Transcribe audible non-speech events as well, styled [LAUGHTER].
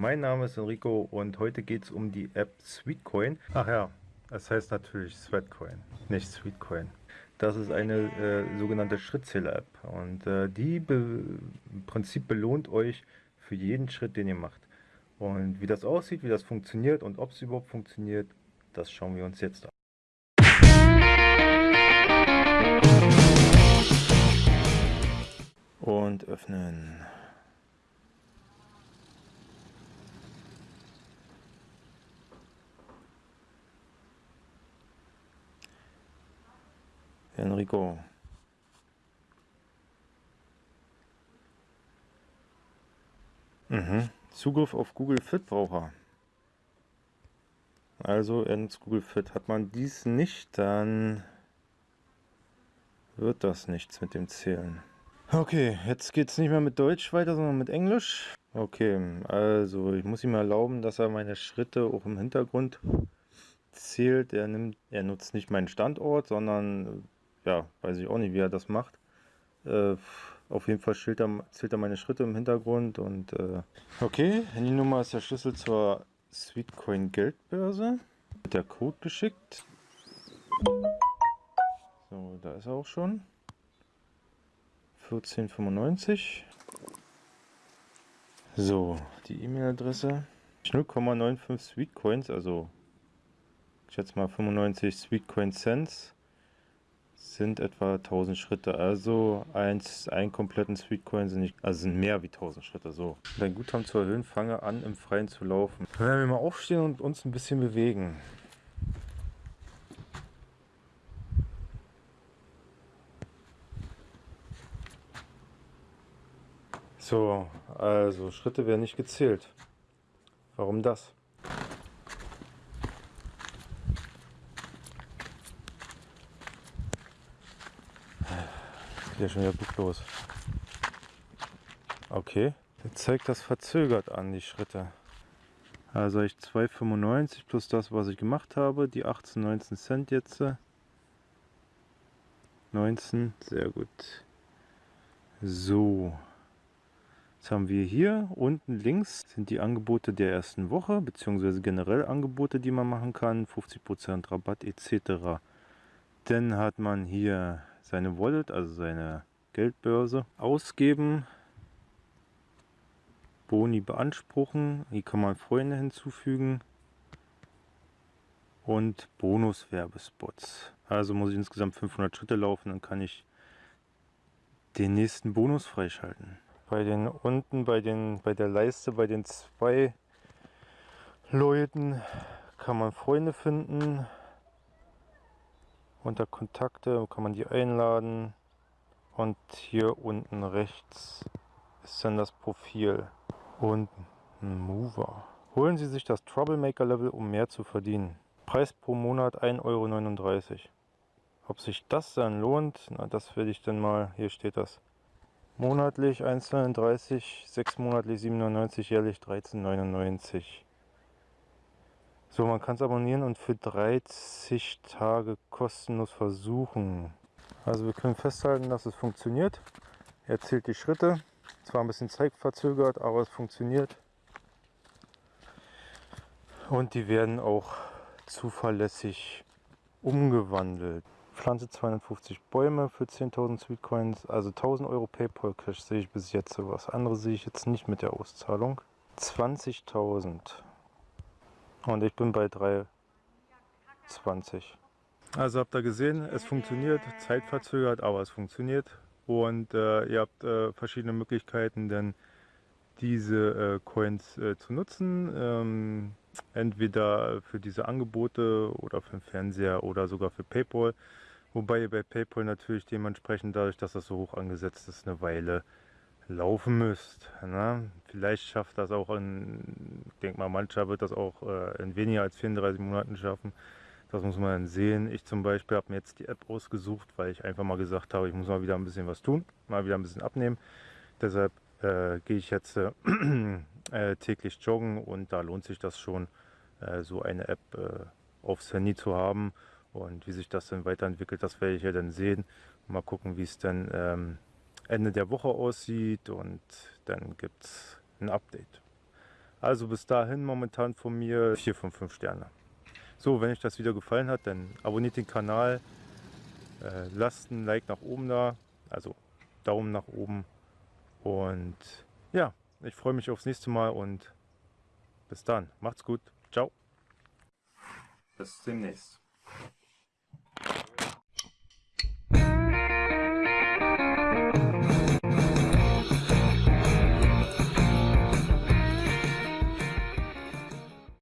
Mein Name ist Enrico und heute geht es um die App Sweetcoin. Ach ja, es heißt natürlich Sweatcoin, nicht Sweetcoin. Das ist eine äh, sogenannte Schrittzähler-App und äh, die im Prinzip belohnt euch für jeden Schritt, den ihr macht. Und wie das aussieht, wie das funktioniert und ob es überhaupt funktioniert, das schauen wir uns jetzt an. Und öffnen. Enrico. Mhm. Zugriff auf Google Fit braucht er. Also ins Google Fit. Hat man dies nicht, dann wird das nichts mit dem Zählen. Okay, jetzt geht es nicht mehr mit Deutsch weiter, sondern mit Englisch. Okay, also ich muss ihm erlauben, dass er meine Schritte auch im Hintergrund zählt. Er, nimmt, er nutzt nicht meinen Standort, sondern ja, weiß ich auch nicht, wie er das macht. Äh, auf jeden Fall zählt er, zählt er meine Schritte im Hintergrund und äh, okay, Handynummer ist der Schlüssel zur Sweetcoin Geldbörse. Wird der Code geschickt. So, da ist er auch schon. 1495. So, die E-Mail-Adresse. 0,95 Sweetcoins, also ich schätze mal 95 Sweetcoin Cents sind etwa 1000 Schritte. Also eins, einen kompletten Sweetcoin sind nicht, also sind mehr wie 1000 Schritte. So. Dein Guthaben zu erhöhen, fange an im Freien zu laufen. Wenn wir mal aufstehen und uns ein bisschen bewegen. So, also Schritte werden nicht gezählt. Warum das? Hier schon wieder los. Okay, jetzt zeigt das verzögert an, die Schritte. Also ich 2,95 plus das, was ich gemacht habe, die 18, 19 Cent jetzt. 19, sehr gut. So, jetzt haben wir hier unten links sind die Angebote der ersten Woche, beziehungsweise generell Angebote, die man machen kann, 50% Rabatt etc. Dann hat man hier seine Wallet, also seine Geldbörse, ausgeben, Boni beanspruchen, hier kann man Freunde hinzufügen und Bonus-Werbespots. Also muss ich insgesamt 500 Schritte laufen, dann kann ich den nächsten Bonus freischalten. Bei den unten bei den bei der Leiste bei den zwei Leuten kann man Freunde finden unter Kontakte kann man die einladen und hier unten rechts ist dann das Profil und ein Mover. Holen Sie sich das Troublemaker Level, um mehr zu verdienen. Preis pro Monat 1,39 Euro. Ob sich das dann lohnt, na das werde ich dann mal, hier steht das. Monatlich 1,39, 6 monatlich 7,99, jährlich 13,99. So, man kann es abonnieren und für 30 Tage kostenlos versuchen. Also wir können festhalten, dass es funktioniert. Er zählt die Schritte. Zwar ein bisschen zeitverzögert, aber es funktioniert. Und die werden auch zuverlässig umgewandelt. Pflanze 250 Bäume für 10.000 Sweetcoins, also 1000 Euro Paypal Cash sehe ich bis jetzt sowas. Andere sehe ich jetzt nicht mit der Auszahlung. 20.000 und ich bin bei 3,20. Also habt ihr gesehen, es funktioniert, zeitverzögert, aber es funktioniert. Und äh, ihr habt äh, verschiedene Möglichkeiten, denn diese äh, Coins äh, zu nutzen. Ähm, entweder für diese Angebote oder für den Fernseher oder sogar für Paypal. Wobei ihr bei Paypal natürlich dementsprechend, dadurch, dass das so hoch angesetzt ist, eine Weile laufen müsst. Ne? Vielleicht schafft das auch in, denke mal, mancher wird das auch äh, in weniger als 34 Monaten schaffen. Das muss man dann sehen. Ich zum Beispiel habe mir jetzt die App ausgesucht, weil ich einfach mal gesagt habe, ich muss mal wieder ein bisschen was tun, mal wieder ein bisschen abnehmen. Deshalb äh, gehe ich jetzt äh, [CLEARS THROAT] äh täglich joggen und da lohnt sich das schon, äh, so eine App äh, aufs Handy zu haben. Und wie sich das dann weiterentwickelt, das werde ich ja dann sehen. Mal gucken, wie es dann ähm, Ende der Woche aussieht und dann gibt es ein Update. Also bis dahin momentan von mir 4 von 5 Sterne. So, wenn euch das Video gefallen hat, dann abonniert den Kanal, äh, lasst ein Like nach oben da, also Daumen nach oben. Und ja, ich freue mich aufs nächste Mal und bis dann. Macht's gut. Ciao. Bis demnächst.